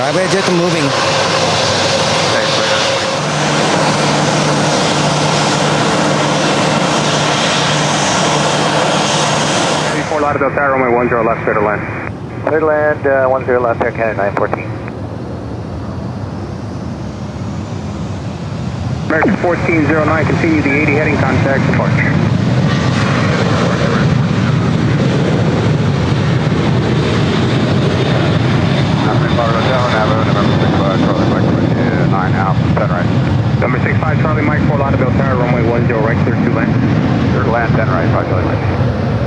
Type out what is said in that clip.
right, we're just moving. Okay, clear. Fort Lauderdale Tower, runway 10 left, clear to land. Clear to land, uh, 10 left, Air Canada 914. American 1409, continue the 80 heading contact departure. November Lauderdale, Navo, November 65, Charlie Mike, uh, 9 Alpha, 10 right. Number 65 Charlie Mike, Fort Lauderdale Tower, runway 10 right, clear 2 land. Clear to land, 10 right, 5 Charlie Mike.